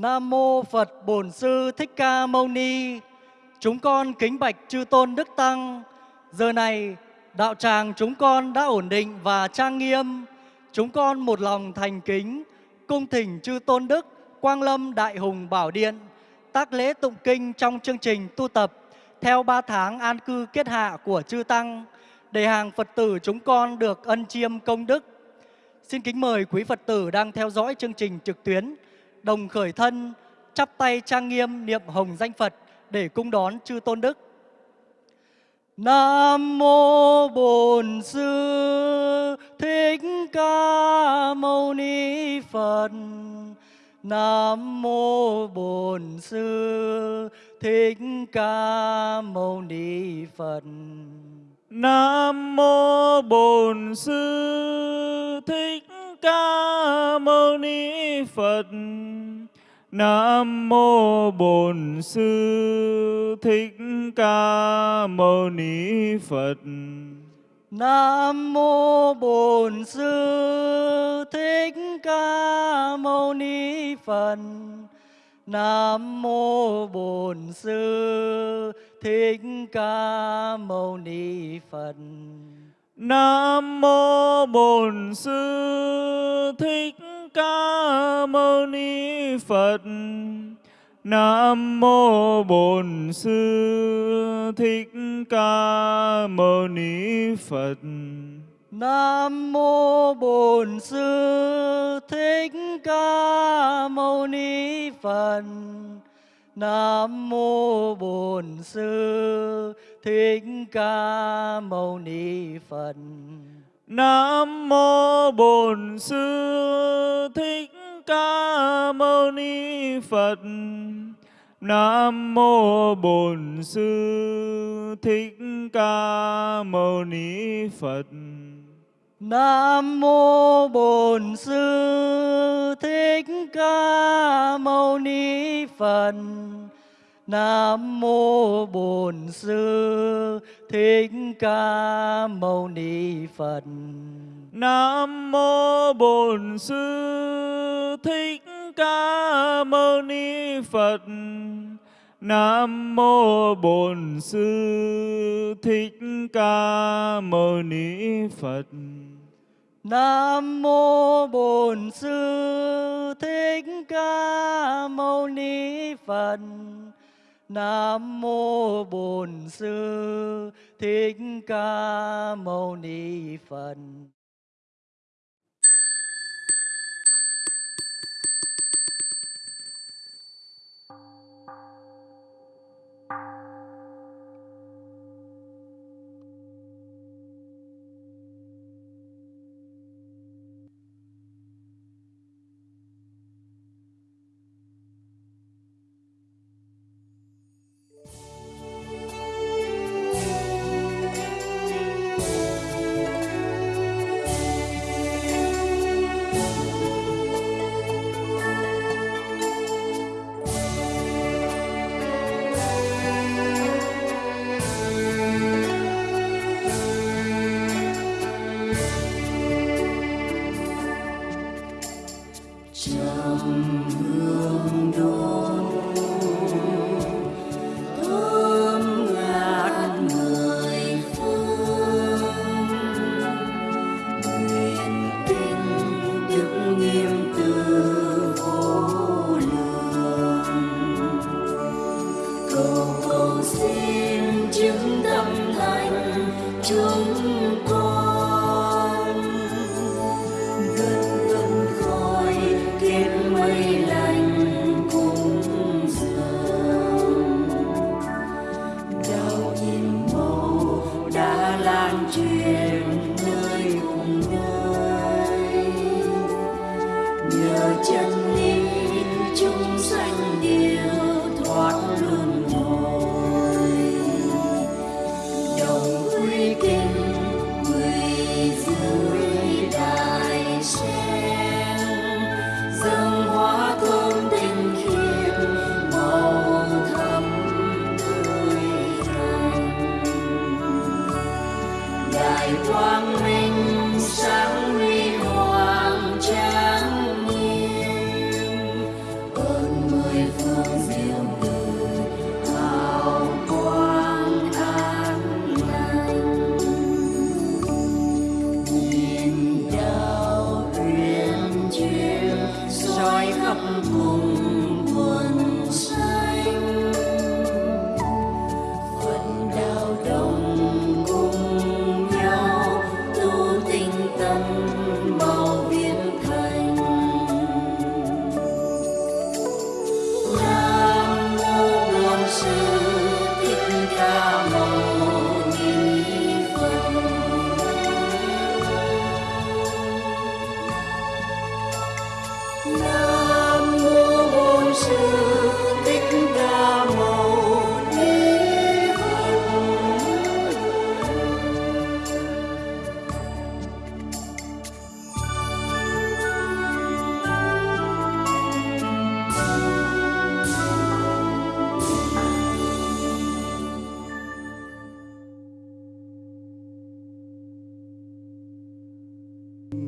Nam mô Phật Bổn Sư Thích Ca Mâu Ni. Chúng con kính bạch chư tôn đức tăng. Giờ này, đạo tràng chúng con đã ổn định và trang nghiêm. Chúng con một lòng thành kính, cung thỉnh chư tôn đức, Quang Lâm Đại Hùng Bảo Điện, tác lễ tụng kinh trong chương trình tu tập theo ba tháng an cư kết hạ của chư tăng, để hàng Phật tử chúng con được ân chiêm công đức. Xin kính mời quý Phật tử đang theo dõi chương trình trực tuyến đồng khởi thân, chắp tay trang nghiêm niệm hồng danh Phật để cung đón chư tôn đức. Nam mô Bổn Sư Thích Ca Mâu Ni Phật. Nam mô Bổn Sư Thích Ca Mâu Ni Phật. Nam mô Bổn Sư Thích Ca Mâu Ni Phật. Nam mô Bổn Sư Thích Ca Mâu Ni Phật. Nam mô Bổn Sư Thích Ca Mâu Ni Phật. Nam mô Bổn Sư Thích Ca Mâu Ni Phật. Nam mô Bổn Sư Thích Ca Mâu Ni Phật. Nam mô Bổn Sư Thích Ca Mâu Ni Phật. Nam mô Bổn Sư Thích Ca Mâu Ni Phật. Nam mô Bổn Sư Thích Ca Mâu Ni Phật. Nam mô Bổn Sư Thích Ca Mâu Ni Phật. Nam mô Bổn Sư Thích Ca Mâu Ni Phật. Nam mô Bổn Sư Thích Ca Mâu Ni Phật. Nam mô Bổn Sư Thích Ca Mâu Ni Phật. Nam mô Bổn Sư Thích Ca Mâu Ni Phật. Nam mô Bổn Sư Thích Ca Mâu Ni Phật. Nam mô Bổn Sư Thích Ca Mâu Ni Phật. Nam mô Bổn Sư Thích Ca Mâu Ni Phật.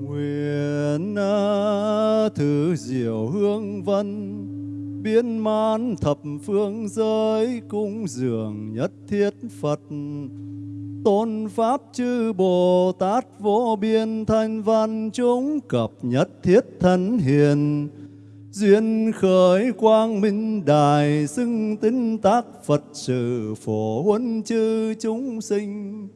Nguyện à, thứ diệu hương vân, biến man thập phương giới cung dường nhất thiết Phật. Tôn pháp chư Bồ Tát vô biên thanh văn chúng cập nhất thiết thân hiền. Duyên khởi quang minh đài xưng tín tác Phật sự phổ huân chư chúng sinh.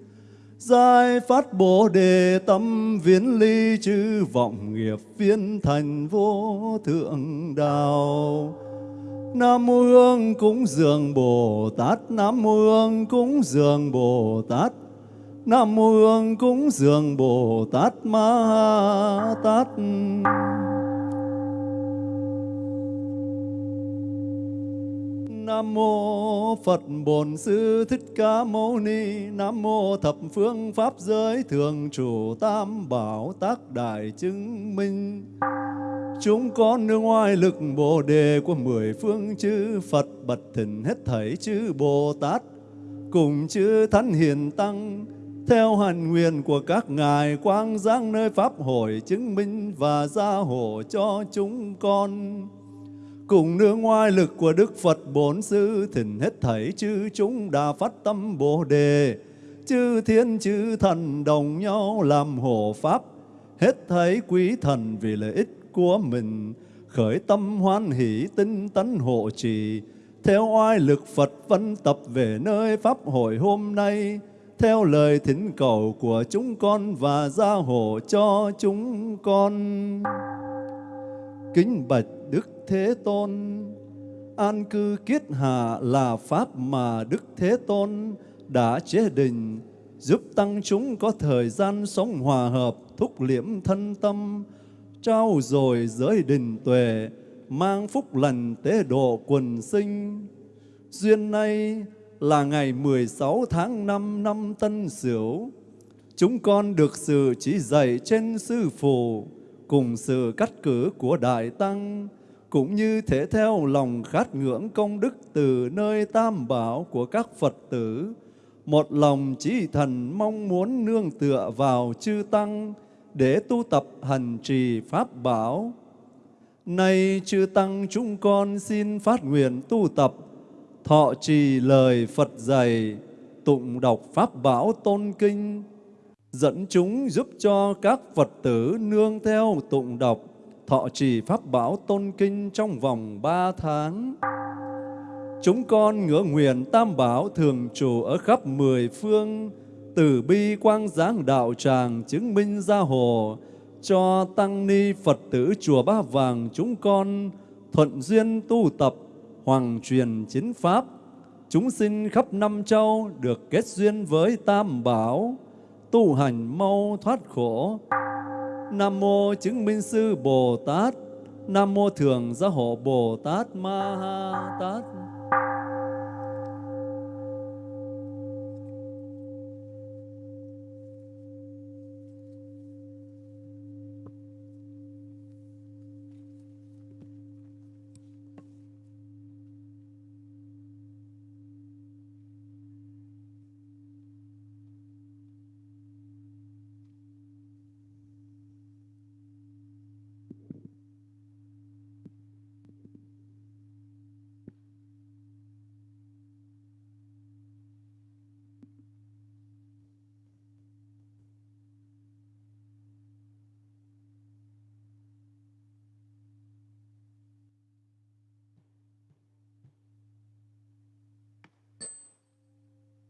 Giải phát Bồ đề tâm viễn ly chư vọng nghiệp viên thành vô thượng đạo. Nam mô Hương cúng dường Bồ Tát, Nam mô Hương cúng dường Bồ Tát, Nam mô Hương cúng dường Bồ Tát Ma Tát. Nam mô Phật Bổn Sư Thích Ca Mâu Ni. Nam mô thập phương pháp giới thường chủ tam bảo tác đại chứng minh. Chúng con nương oai lực Bồ đề của mười phương chư Phật bật thỉnh hết thảy chư Bồ Tát, cùng chư Thánh Hiền Tăng, theo hành nguyện của các ngài quang giang nơi pháp hội chứng minh và gia hộ cho chúng con cùng nương ngoại lực của Đức Phật bốn Sư, thỉnh hết thảy chư chúng đã phát tâm Bồ đề. Chư thiên, chư thần đồng nhau làm hộ pháp. Hết thảy quý thần vì lợi ích của mình, khởi tâm hoan hỷ tinh tấn hộ trì. Theo oai lực Phật văn tập về nơi pháp hội hôm nay. Theo lời thỉnh cầu của chúng con và gia hộ cho chúng con. Kính bạch Đức Thế Tôn. An cư kiết hạ là pháp mà Đức Thế Tôn đã chế định, giúp tăng chúng có thời gian sống hòa hợp, thúc liễm thân tâm, trao dồi giới đình tuệ, mang phúc lành tế độ quần sinh. Duyên nay là ngày 16 tháng 5 năm Tân Sửu, chúng con được sự chỉ dạy trên Sư Phụ, cùng sự cắt cử của Đại Tăng, cũng như thể theo lòng khát ngưỡng công đức từ nơi tam bảo của các Phật tử, một lòng chỉ thần mong muốn nương tựa vào chư Tăng để tu tập hành trì Pháp bảo. Nay chư Tăng chúng con xin phát nguyện tu tập, thọ trì lời Phật dạy, tụng đọc Pháp bảo tôn kinh, dẫn chúng giúp cho các Phật tử nương theo tụng đọc, thọ trì Pháp Bảo Tôn Kinh trong vòng ba tháng. Chúng con ngỡ nguyện Tam Bảo thường trụ ở khắp mười phương, từ bi quang giáng đạo tràng chứng minh gia hồ, cho Tăng Ni Phật tử Chùa Ba Vàng chúng con thuận duyên tu tập, hoàng truyền chính Pháp, chúng sinh khắp năm châu được kết duyên với Tam Bảo, tu hành mau thoát khổ. Nam mô chứng minh sư Bồ Tát, Nam mô thường gia hộ Bồ Tát Ma Ha Tát.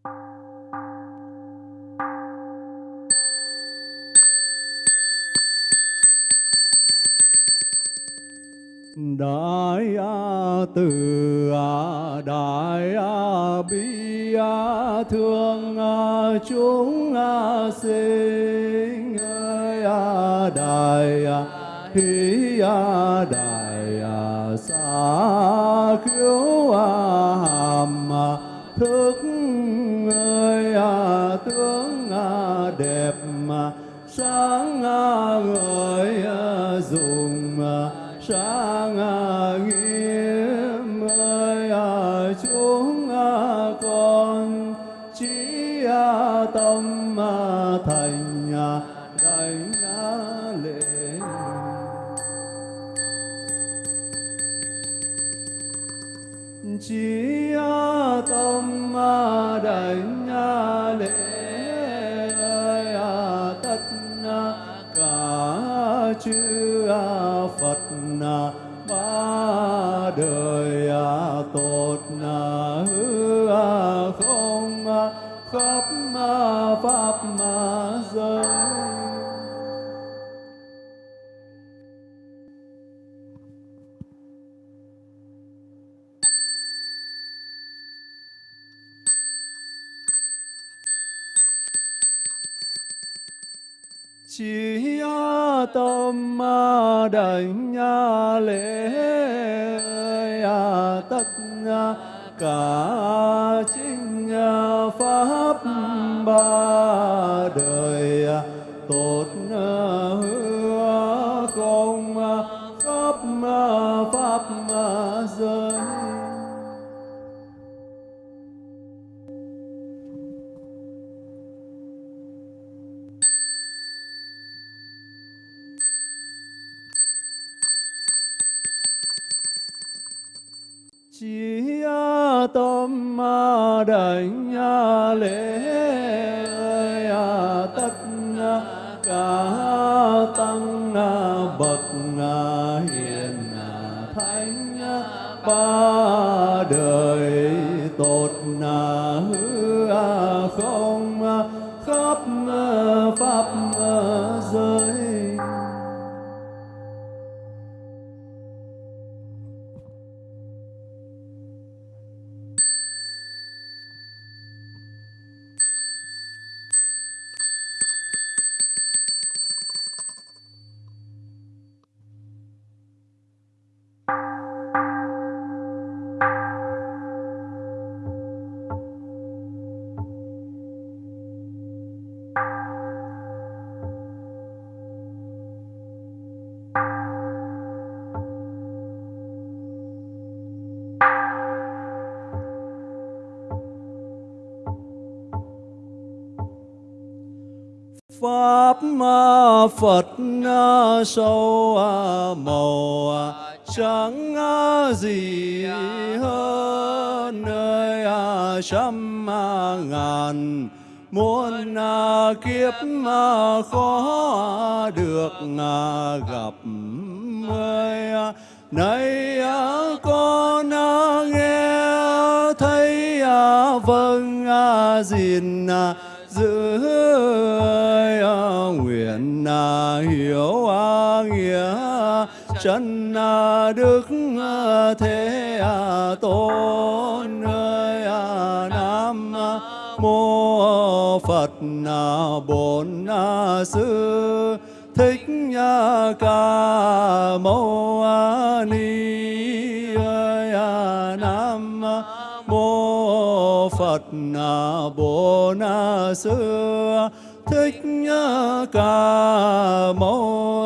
Đại A Từ A, Đại A Bi A Thương A Chúng A Sinh ơi A Đại A hi a đại a xa khiếu a hàm thức à, chỉ tâm đảnh lễ à, tất cả chính à, pháp ba đời à, tốt đảnh lễ pháp phật sâu màu chẳng gì hơn nơi trăm ngàn. Muôn kiếp khó được gặp ơi nay con nghe thấy vâng gìn hiểu nghĩa, chân à, đức à, thế à, tôn, ơi nam mô phật bổn sư, thích ca mâu ni, ơi nam mô phật bổn sư thích ca mâu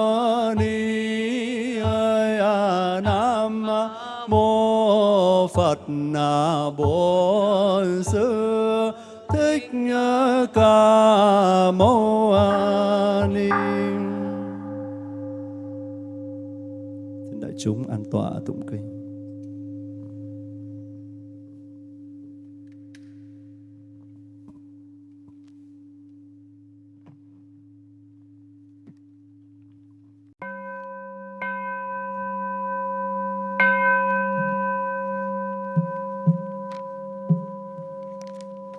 ni ơi à, nam mô phật bổn sư. Thích ca mâu ni xin đại chúng an tọa tụng kinh.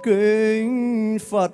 Kinh Phật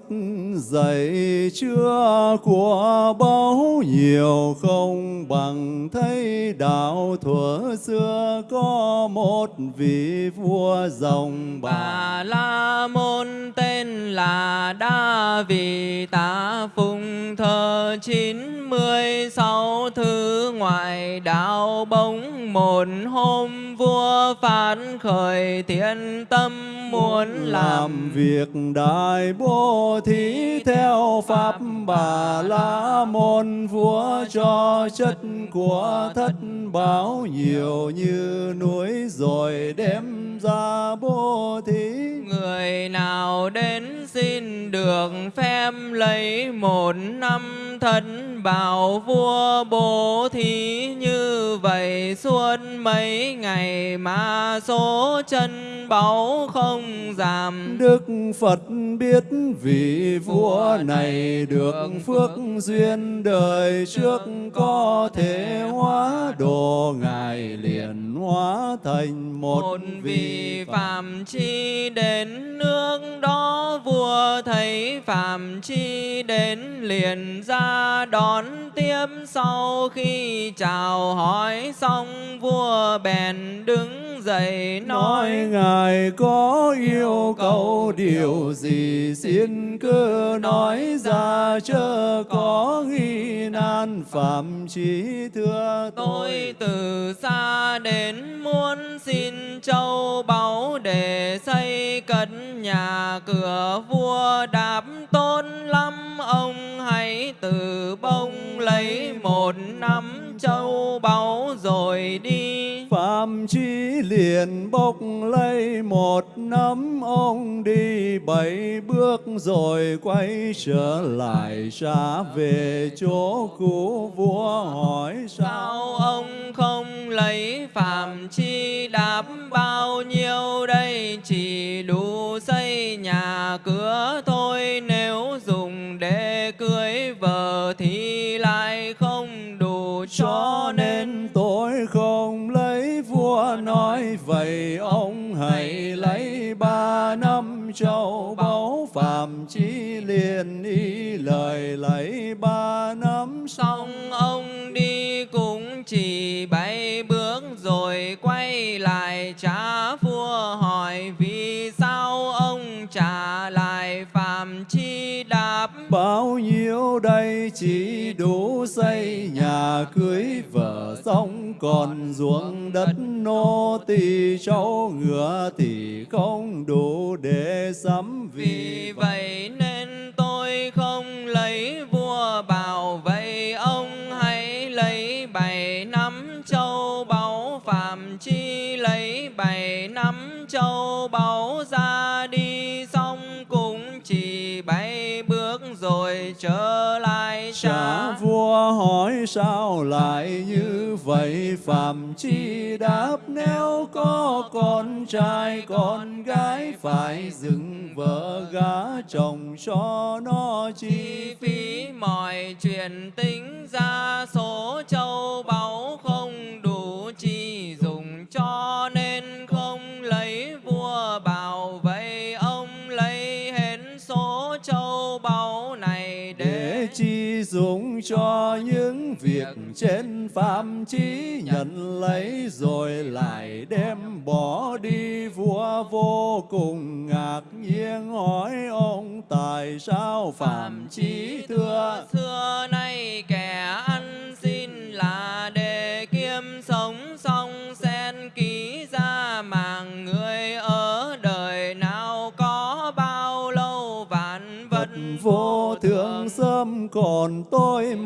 dạy chưa của bao nhiều không bằng thấy đạo thuở xưa có một vị vua dòng bà. Bà La Môn tên là Đa Vị Tá Phùng, thờ chín mươi mươi sáu thứ ngoại đạo bỗng một hôm vua phán khởi thiện tâm muốn làm việc đại bố thí theo pháp bà la môn vua cho chất của thất bảo nhiều như núi rồi đem ra bố thí. Người nào đến xin được phép lấy một năm thân bảo vua bố thí. Như vậy suốt mấy ngày mà số chân báu không giảm. Đức Phật biết vị vua này được phước duyên đời trước có thể hóa độ ngài liền hóa thành một, một vị phạm chi đến nước đó vua thấy phạm chi đến liền ra đón tiếp. Sau khi chào hỏi xong vua bèn đứng dậy nói ngài có yêu cầu điều gì xin cứ nói ra chớ có nghi nan phạm chí thưa Tôi từ xa đến muốn xin châu báu để xây cất nhà cửa vua đáp tôn lắm ông hãy từ bông lấy một nắm châu báu rồi đi. Phạm chí liền bốc lấy một nắm ông đi bảy bước rồi quay trở lại ra về chỗ cũ vua hỏi sao. Sao ông không lấy phạm chi đáp, bao nhiêu đây chỉ đủ nhà cưới vợ xong còn ruộng đất nô tỳ cháu ngựa thì không đủ để sắm Vì vậy nên sao lại như vậy? Phạm chi đáp, nếu có con trai, con gái Phải dựng vợ gả chồng cho nó, chi chi phí mọi chuyện tính ra trên phạm chí nhận lấy rồi lại đem bỏ đi. Vua vô cùng ngạc nhiên hỏi ông, tại sao phạm chí thưa? Xưa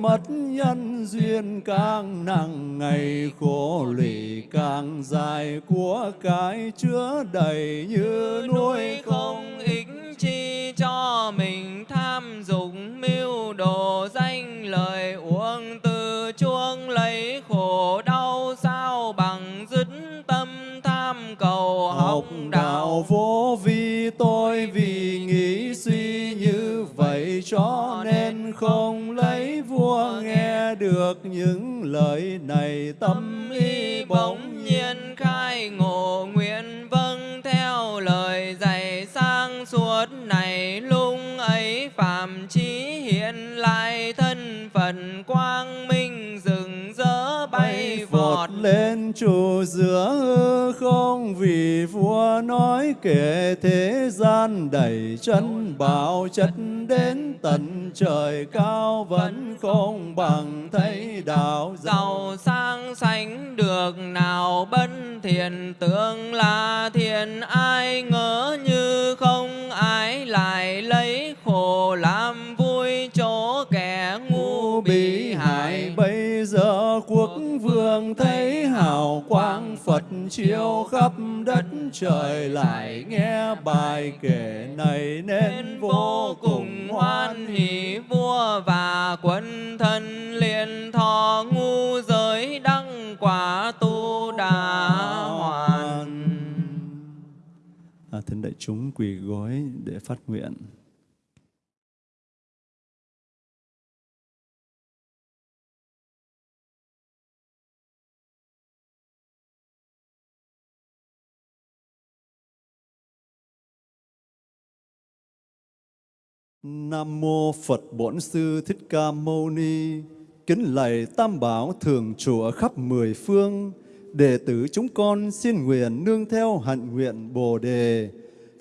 mất nhân duyên càng nặng ngày khổ lụy càng dài. Của cái chứa đầy như núi không ích chi cho mình tham dục mưu đồ danh lời uống từ chuông lấy khổ đau sao bằng dứt tâm tham cầu học đạo vô vi tôi vì nghĩ suy như vậy cho không lấy vua nghe được những lời này tâm y bỗng nhiên khai ngộ. Nguyện vâng theo lời dạy sang suốt này lung ấy phạm chí hiện lại thân phận quang minh rừng rỡ bay vọt lên trụ giữa hư không vì vua nói kể thế gian đầy chân bảo chất đến tận trời cao vẫn không bằng thấy đạo giàu sang sánh được nào, bất thiện tưởng là thiền. ai khắp đất trời lại nghe bài kể này nên vô cùng hoan hỷ vua và quân thân liền thọ ngu giới đăng quả tu đà hoàn. À, thính đại chúng quỳ gối để phát nguyện Nam mô Phật Bổn Sư Thích Ca Mâu Ni. Kính lạy Tam Bảo thường trụ ở khắp mười phương. Đệ tử chúng con xin nguyện nương theo hạnh nguyện Bồ đề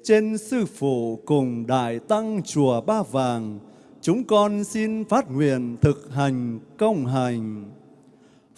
trên sư phụ cùng đại tăng chùa Ba Vàng. Chúng con xin phát nguyện thực hành, công hành.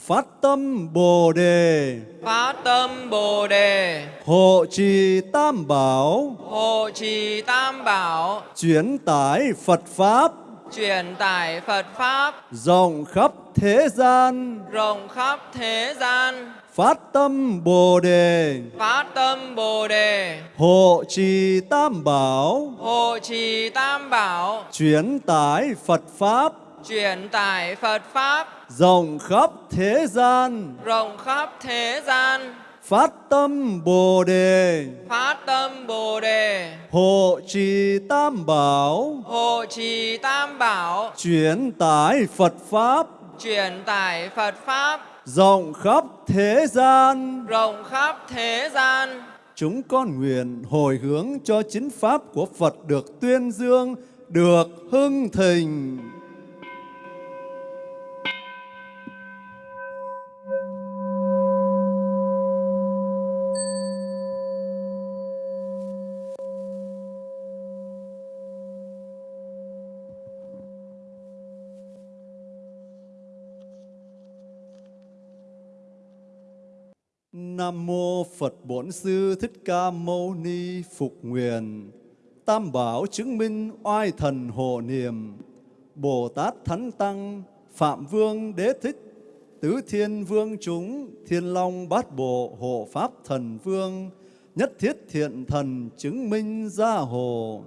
Phát tâm Bồ đề, phát tâm bồ đề. Hộ trì Tam Bảo, hộ trì tam bảo. Chuyển tải Phật Pháp. Truyền tải phật pháp. Rộng khắp thế gian. Rộng khắp thế gian. Phát tâm bồ đề. Phát tâm bồ đề. Hộ trì tam bảo. Hộ trì tam bảo. Chuyển tải phật pháp truyền tải phật pháp. Rộng khắp thế gian. Rộng khắp thế gian. Phát tâm bồ đề. Phát tâm bồ đề. Hộ trì tam bảo. Hộ trì tam bảo. Chuyển tải phật pháp. Truyền tải phật pháp. Rộng khắp thế gian. Rộng khắp thế gian. Chúng con nguyện hồi hướng cho chính pháp của phật được tuyên dương được hưng thịnh Nam mô Phật Bổn Sư Thích Ca Mâu Ni Phục Nguyện. Tam Bảo chứng minh oai thần hộ niệm. Bồ Tát Thánh Tăng, Phạm Vương Đế Thích, Tứ Thiên Vương chúng, Thiên Long Bát Bộ Hộ Pháp Thần Vương, Nhất Thiết Thiện Thần chứng minh gia hộ.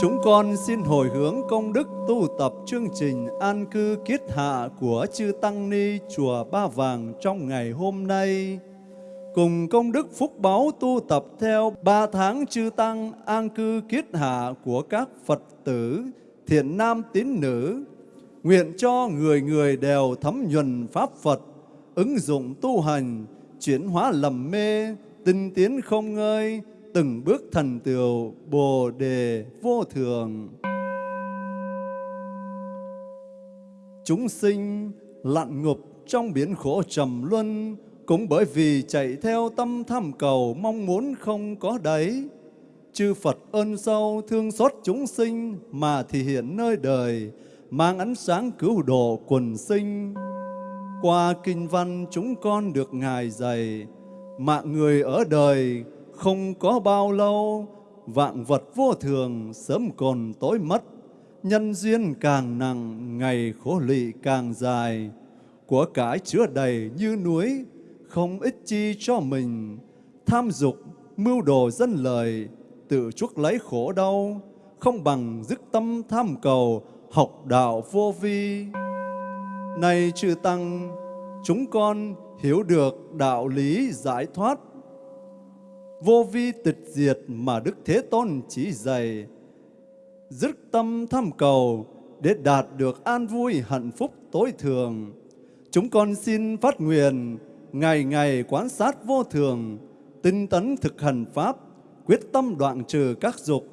Chúng con xin hồi hướng công đức tu tập chương trình an cư kiết hạ của Chư Tăng Ni Chùa Ba Vàng trong ngày hôm nay. Cùng công đức phúc báu tu tập theo ba tháng chư Tăng an cư kiết hạ của các Phật tử, thiện nam tín nữ. Nguyện cho người người đều thấm nhuần Pháp Phật, ứng dụng tu hành, chuyển hóa lầm mê, tinh tiến không ngơi, từng bước thần tựu Bồ đề vô thường. Chúng sinh lặn ngục trong biển khổ trầm luân cũng bởi vì chạy theo tâm tham cầu mong muốn không có đáy. Chư Phật ơn sâu thương xót chúng sinh mà thì hiện nơi đời, mang ánh sáng cứu độ quần sinh. Qua kinh văn chúng con được Ngài dạy, mạng người ở đời không có bao lâu, vạn vật vô thường sớm còn tối mất, nhân duyên càng nặng, ngày khổ lụy càng dài, của cải chứa đầy như núi, không ích chi cho mình, tham dục, mưu đồ dân lời, tự chuốc lấy khổ đau, không bằng dứt tâm tham cầu, học đạo vô vi. Này chư Tăng, chúng con hiểu được đạo lý giải thoát vô vi tịch diệt mà Đức Thế Tôn chỉ dạy, dứt tâm tham cầu để đạt được an vui hạnh phúc tối thường. Chúng con xin phát nguyện ngày ngày quán sát vô thường, tinh tấn thực hành Pháp, quyết tâm đoạn trừ các dục,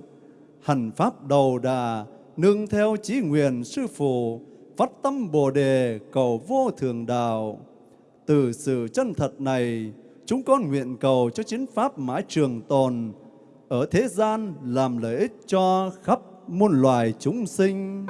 hành Pháp đầu đà, nương theo chí nguyện sư phụ, phát tâm Bồ đề cầu vô thường đạo. Từ sự chân thật này, chúng con nguyện cầu cho chính Pháp mãi trường tồn, ở thế gian làm lợi ích cho khắp muôn loài chúng sinh.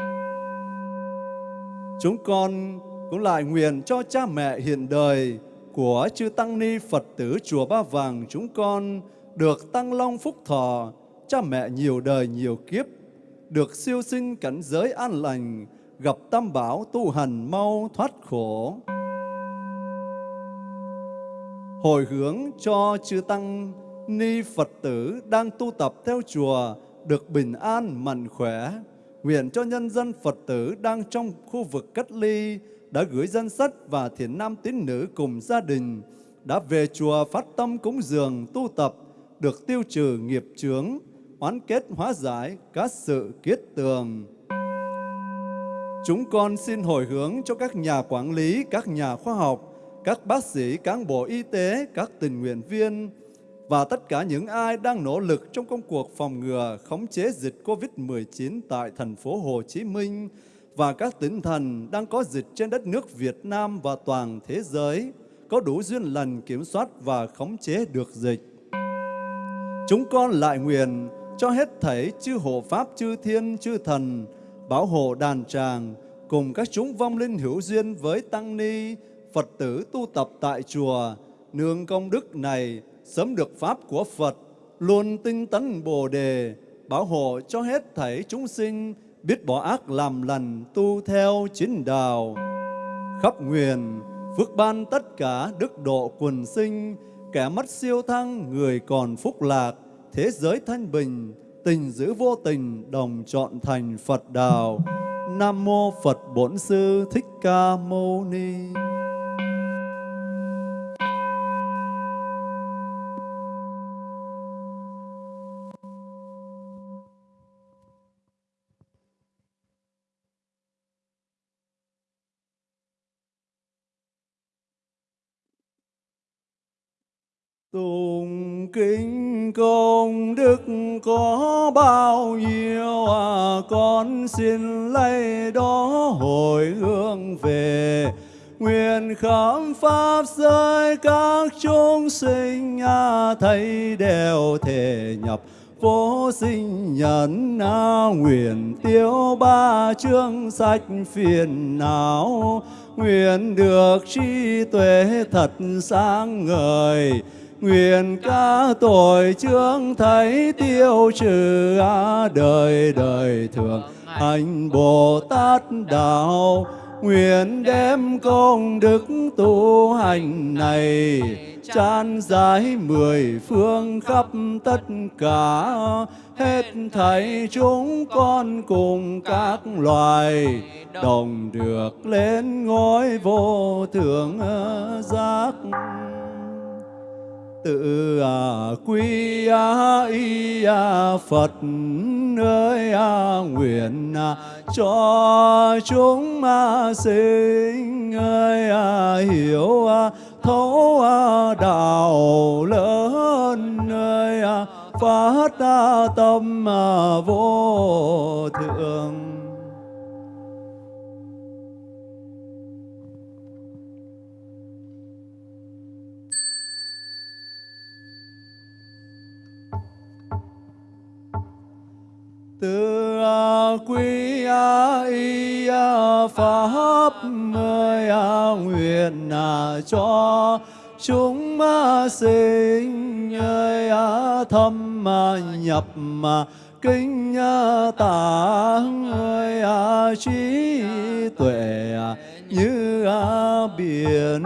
Chúng con cũng lại nguyện cho cha mẹ hiện đời của chư Tăng Ni Phật tử Chùa Ba Vàng chúng con được tăng long phúc thọ, cha mẹ nhiều đời nhiều kiếp, được siêu sinh cảnh giới an lành, gặp tam bảo tu hành mau thoát khổ. Hồi hướng cho chư Tăng Ni Phật tử đang tu tập theo chùa được bình an, mạnh khỏe. Nguyện cho nhân dân Phật tử đang trong khu vực cách ly đã gửi danh sách và thiện nam tín nữ cùng gia đình đã về chùa phát tâm cúng dường tu tập được tiêu trừ nghiệp chướng, oán kết hóa giải các sự kiết tường. Chúng con xin hồi hướng cho các nhà quản lý, các nhà khoa học, các bác sĩ, cán bộ y tế, các tình nguyện viên và tất cả những ai đang nỗ lực trong công cuộc phòng ngừa, khống chế dịch COVID-19 tại thành phố Hồ Chí Minh và các tỉnh thành đang có dịch trên đất nước Việt Nam và toàn thế giới có đủ duyên lành kiểm soát và khống chế được dịch. Chúng con lại nguyện cho hết thảy chư hộ pháp, chư thiên, chư thần, bảo hộ đàn tràng, cùng các chúng vong linh hữu duyên với Tăng Ni, Phật tử tu tập tại chùa, nương công đức này sớm được Pháp của Phật, luôn tinh tấn Bồ Đề, bảo hộ cho hết thảy chúng sinh, biết bỏ ác làm lành, tu theo chính đạo. Khắp nguyện, phước ban tất cả đức độ quần sinh, kẻ mất siêu thăng, người còn phúc lạc, thế giới thanh bình, tình giữ vô tình, đồng chọn thành Phật đạo. Nam Mô Phật Bổn Sư Thích Ca Mâu Ni. Tùng kính công có bao nhiêu à con xin lấy đó hồi hướng về. Nguyện khám pháp giới các chúng sinh à, thấy đều thể nhập. Vô sinh nhân à, nguyện tiêu ba chương sách phiền não. Nguyện được trí tuệ thật sáng ngời. Nguyện ca tội chương thấy tiêu trừ đời đời thường hành Bồ Tát đạo. Nguyện đem công đức tu hành này chan giải mười phương khắp tất cả. Hết thảy chúng con cùng các loài đồng được lên ngôi vô thượng giác tự à, quy à, y à, Phật ơi nguyện cho chúng à, sinh ơi hiểu thấu đạo lớn ơi phát tâm vô thượng. Từ à, quy à, y à, pháp ơi nguyện cho chúng sinh ơi thâm nhập kinh tạng ơi trí tuệ như biển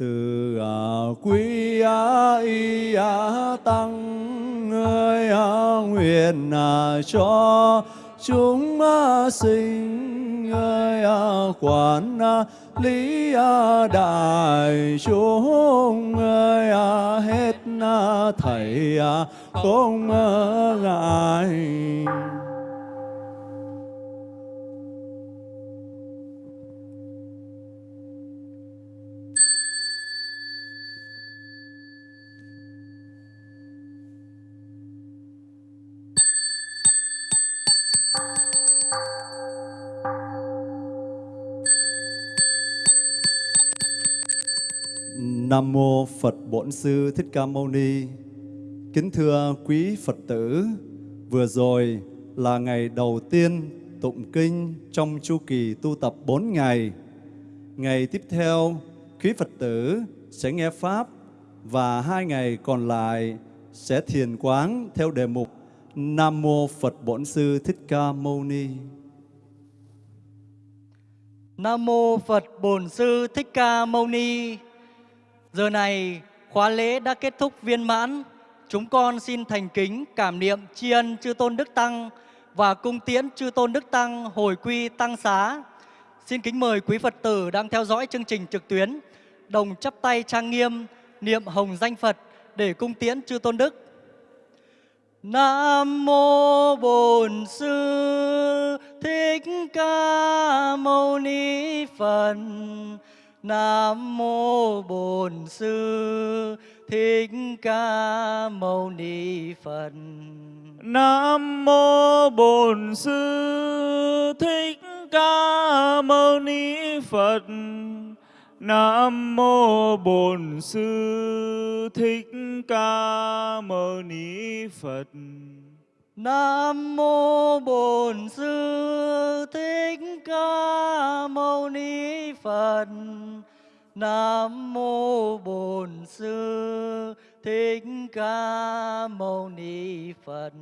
từ à, quý y tăng ơi à, nguyện à, cho chúng sinh ơi quản lý đại chúng ơi hết thầy không ngại Nam mô Phật Bổn Sư Thích Ca Mâu Ni. Kính thưa quý Phật tử, vừa rồi là ngày đầu tiên tụng kinh trong chu kỳ tu tập 4 ngày. Ngày tiếp theo, quý Phật tử sẽ nghe Pháp và hai ngày còn lại sẽ thiền quán theo đề mục Nam Mô Phật Bổn Sư Thích Ca Mâu Ni. Nam mô Phật Bổn Sư Thích Ca Mâu Ni. Giờ này, khóa lễ đã kết thúc viên mãn. Chúng con xin thành kính cảm niệm tri ân chư tôn đức tăng và cung tiễn chư tôn đức tăng hồi quy tăng xá. Xin kính mời quý Phật tử đang theo dõi chương trình trực tuyến, đồng chắp tay trang nghiêm, niệm hồng danh Phật để cung tiễn chư tôn đức. Nam mô Bổn Sư Thích Ca Mâu Ni Phật. Nam mô Bổn Sư Thích Ca Mâu Ni Phật. Nam mô Bổn Sư Thích Ca Mâu Ni Phật. Nam mô Bổn Sư Thích Ca Mâu Ni Phật. Nam mô Bổn Sư Thích Ca Mâu Ni Phật. Nam mô Bổn Sư Thích Ca Mâu Ni Phật.